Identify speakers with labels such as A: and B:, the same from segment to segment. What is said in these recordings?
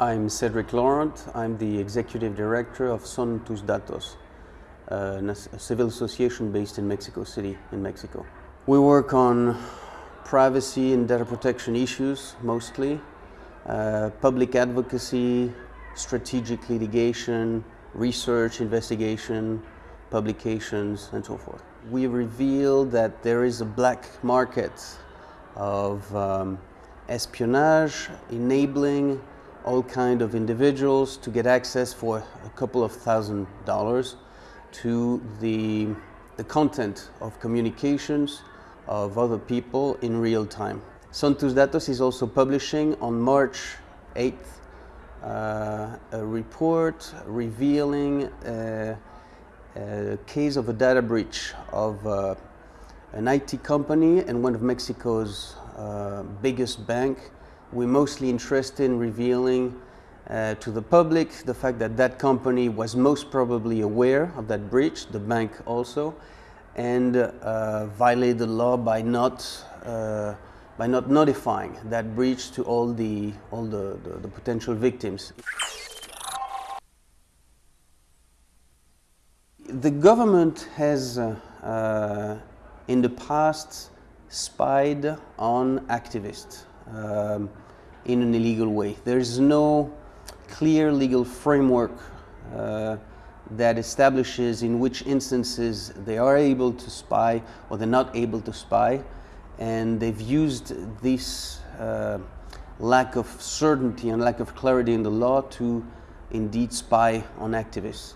A: I'm Cedric Laurent. I'm the executive director of Son Tus Datos, uh, a civil association based in Mexico City, in Mexico. We work on privacy and data protection issues mostly, uh, public advocacy, strategic litigation, research, investigation, publications, and so forth. We reveal that there is a black market of um, espionage enabling all kind of individuals to get access for a couple of thousand dollars to the, the content of communications of other people in real time. Son Tus Datos is also publishing on March 8th uh, a report revealing a case of a data breach of uh, an IT company and one of Mexico's uh, biggest bank we're mostly interested in revealing uh, to the public the fact that that company was most probably aware of that breach, the bank also, and uh, violated the law by not uh, by not notifying that breach to all the all the, the, the potential victims. The government has uh, uh, in the past spied on activists. Um, in an illegal way. There is no clear legal framework uh, that establishes in which instances they are able to spy or they're not able to spy and they've used this uh, lack of certainty and lack of clarity in the law to indeed spy on activists.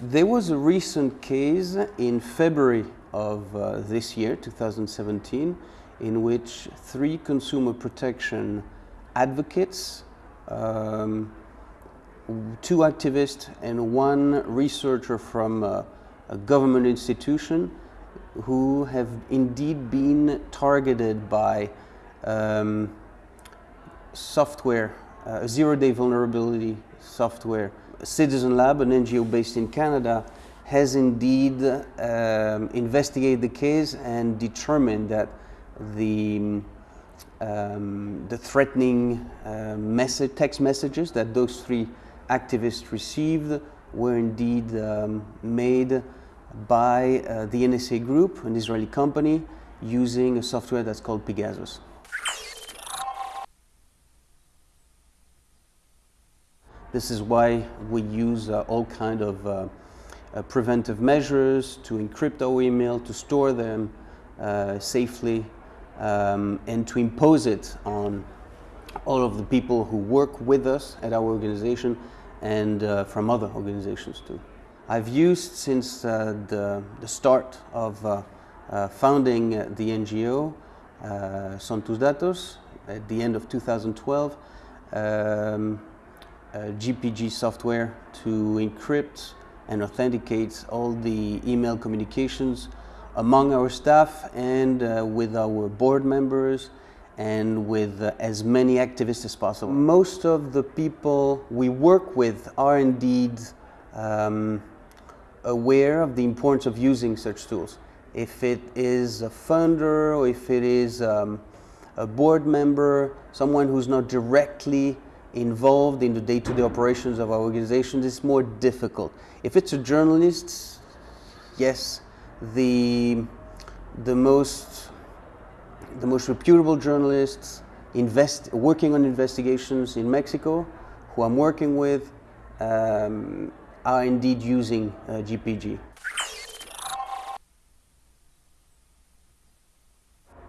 A: There was a recent case in February of uh, this year, 2017, in which three consumer protection advocates, um, two activists and one researcher from a, a government institution who have indeed been targeted by um, software, uh, zero-day vulnerability software. Citizen Lab, an NGO based in Canada, has indeed um, investigated the case and determined that the, um, the threatening uh, message, text messages that those three activists received were indeed um, made by uh, the NSO group, an Israeli company, using a software that's called Pegasus. This is why we use uh, all kind of uh, uh, preventive measures to encrypt our email, to store them uh, safely um, and to impose it on all of the people who work with us at our organization and uh, from other organizations too. I've used since uh, the, the, start of uh, uh founding the NGO, uh, Datos, at the end of 2012, um, GPG software to encrypt and authenticate all the email communications among our staff and uh, with our board members and with uh, as many activists as possible. Most of the people we work with are indeed um, aware of the importance of using such tools. If it is a funder or if it is um, a board member, someone who's not directly involved in the day-to-day -day operations of our organizations, it's more difficult. If it's a journalist, yes, the, the, most, the most reputable journalists invest, working on investigations in Mexico, who I'm working with, um, are indeed using uh, GPG.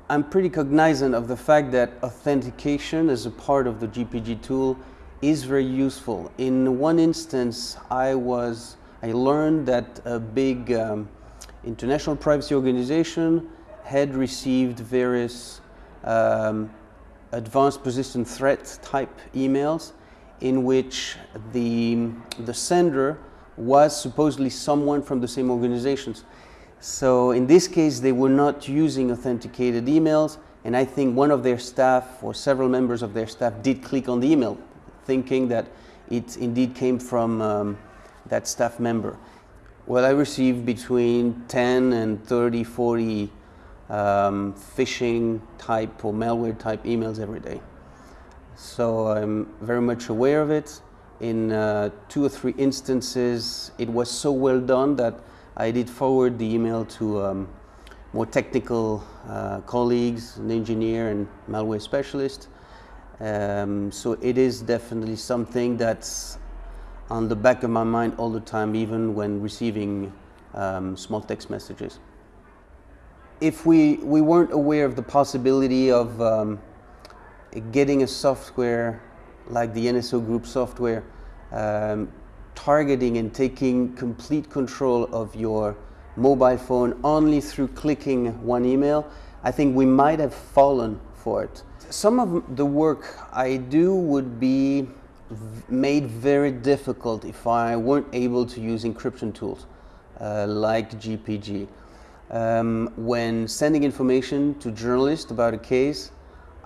A: I'm pretty cognizant of the fact that authentication as a part of the GPG tool is very useful. In one instance, I was, I learned that a big um, international privacy organization had received various um, advanced persistent threat type emails in which the, the sender was supposedly someone from the same organizations. So in this case, they were not using authenticated emails, and I think one of their staff or several members of their staff did click on the email, thinking that it indeed came from um, that staff member. Well, I receive between 10 and 30, 40 um, phishing type or malware type emails every day. so I'm very much aware of it. In uh, two or three instances, it was so well done that I did forward the email to um, more technical uh, colleagues, an engineer and malware specialist. Um, so it is definitely something that's on the back of my mind all the time, even when receiving um, small text messages. If we, we weren't aware of the possibility of um, getting a software like the NSO Group software, um, targeting and taking complete control of your mobile phone only through clicking one email, I think we might have fallen for it. Some of the work I do would be made very difficult if I weren't able to use encryption tools uh, like GPG. Um, when sending information to journalists about a case,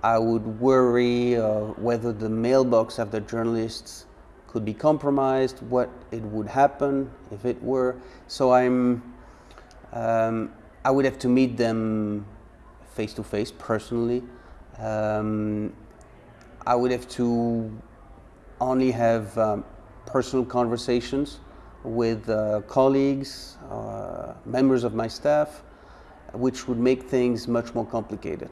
A: I would worry uh, whether the mailbox of the journalists could be compromised, what it would happen if it were. So I'm, um, I would have to meet them face to face personally. Um, I would have to only have um, personal conversations with uh, colleagues, uh, members of my staff, which would make things much more complicated.